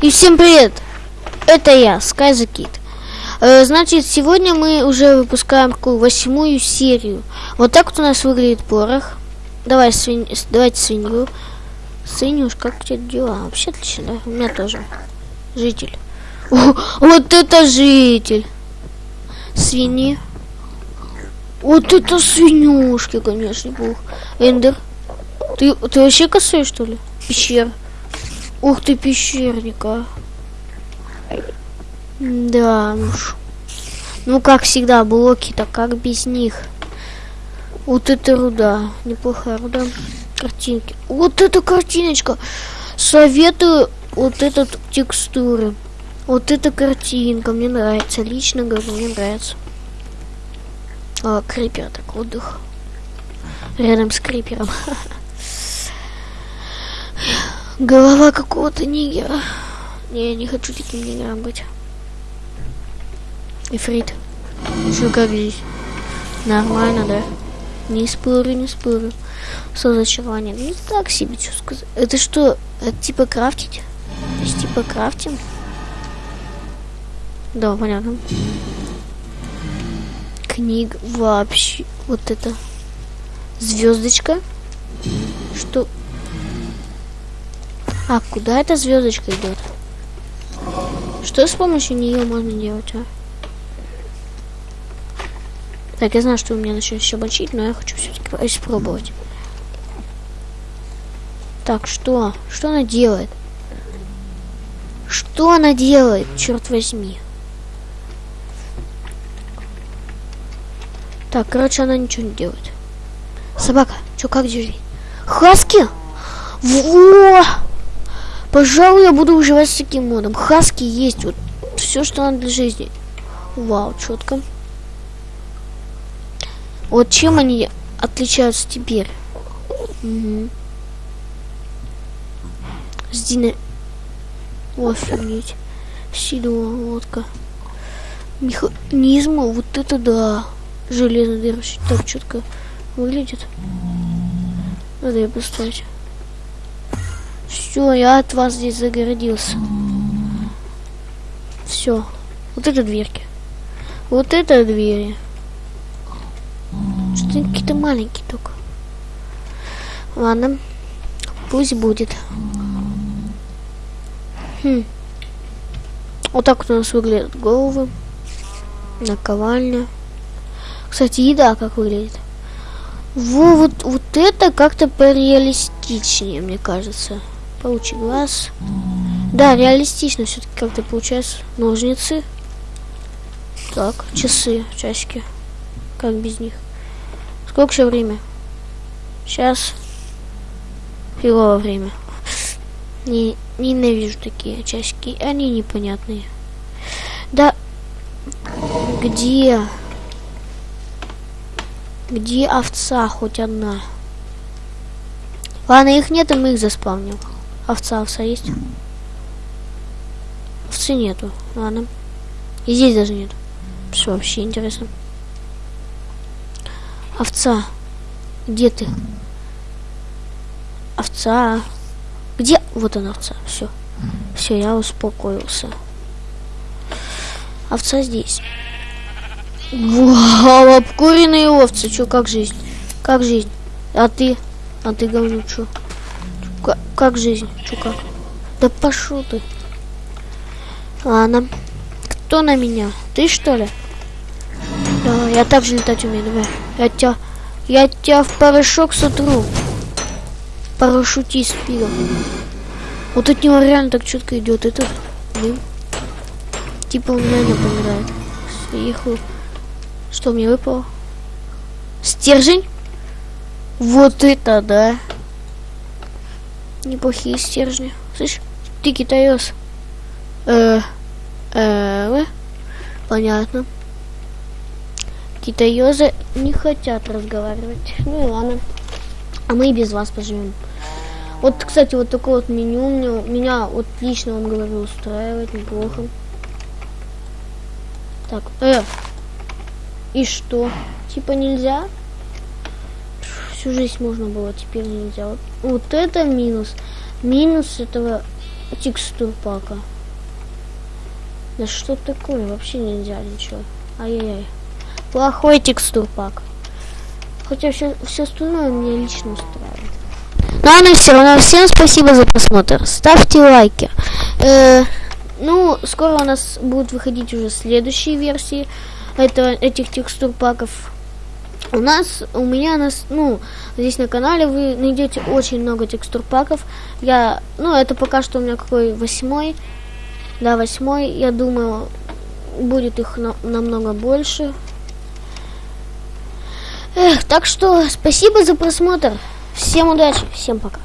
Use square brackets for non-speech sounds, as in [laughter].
И всем привет! Это я, Sky. Э, значит, сегодня мы уже выпускаем такую восьмую серию. Вот так вот у нас выглядит порох. Давай, свинь... давайте свинью. Свинюш, как у тебя дела? Вообще отлично, да? У меня тоже. Житель. О, вот это житель! Свиньи. Вот это свинюшки, конечно, бог. Эндер. Ты, ты вообще косой, что ли? Пещера. Ух ты, пещерника. Да уж. Ну, как всегда, блоки-то, как без них. Вот это руда. Неплохая руда. Картинки. Вот эта картиночка. Советую вот этот текстуры. Вот эта картинка. Мне нравится. Лично говорю, мне нравится. А, крипер так отдых. Рядом с крипером. [laughs] Голова какого-то нигера. Не, я не хочу таким нигером быть. Ифрит. Что как здесь? Нормально, да? Не спорю, не спорю. Созачарование. Ну так себе, что сказать. Это что? Это типа крафтить? То есть типа крафтим? Да, понятно. Книг вообще. Вот это. Звездочка. Что? А куда эта звездочка идет? Что с помощью нее можно делать, а? Так, я знаю, что у меня начнет еще бочить, но я хочу все-таки испробовать. Так, что? Что она делает? Что она делает, черт возьми? Так, короче, она ничего не делает. Собака, что, как держи? Хаски? Во! Пожалуй, я буду выживать с таким модом. Хаски есть. Вот все, что надо для жизни. Вау, четко. Вот чем они отличаются теперь? Угу. С дина... Офигеть. Сидова лодка. Механизма, вот это да. Железно держит. Так четко выглядит. Надо ее поставить. Все, я от вас здесь загородился. Все. Вот это дверки. Вот это двери. Что-то какие-то маленькие только. Ладно. Пусть будет. Хм. Вот так вот у нас выглядят головы. Наковальня. Кстати, еда как выглядит. Во, вот, вот это как-то пореалистичнее, мне кажется. Получи глаз. Да, реалистично все-таки как-то получается. Ножницы. Так, часы, часики. Как без них? Сколько еще время? Сейчас. Фигово время. Не, ненавижу такие часики. Они непонятные. Да. Где? Где овца хоть одна? Ладно, их нет, и мы их заспавним. Овца, овца есть? Овцы нету. Ладно. И здесь даже нет. Все вообще интересно. Овца. Где ты? Овца. Где? Вот она овца. Все. Все, я успокоился. Овца здесь. Вау, обкуренные овцы. Че, как жизнь? Как жизнь? А ты? А ты говню, что? Как, как жизнь? Че как? Да пошел ты. Ладно. Кто на меня? Ты что ли? Да, я также летать умею, давай. Я тебя, я тебя в порошок сотру. Парашютист пидор. Вот от него реально так четко идет этот дым. Типа он меня напоминает. Съехал. Что мне выпало? Стержень? Вот это да. Неплохие стержни. Слышь, ты китаёс. Э, э, понятно. Китаёзы не хотят разговаривать. Ну и ладно. А мы и без вас поживем. Вот, кстати, вот такое вот меню меня, меня вот лично, он говорил, устраивает неплохо. Так, э, и что? Типа нельзя? Всю жизнь можно было, теперь нельзя. Вот, вот это минус. Минус этого текстур пака. Да что такое? Вообще нельзя ничего. Ай-яй-яй. Плохой текстур пак. Хотя все, все остальное мне лично устраивает. Ну а на все равно всем спасибо за просмотр. Ставьте лайки. Э, ну, скоро у нас будут выходить уже следующие версии этого, этих текстур паков. У нас, у меня, нас, ну, здесь на канале вы найдете очень много текстур паков. Я, ну, это пока что у меня какой восьмой. Да, восьмой. Я думаю, будет их на, намного больше. Эх, так что спасибо за просмотр. Всем удачи, всем пока.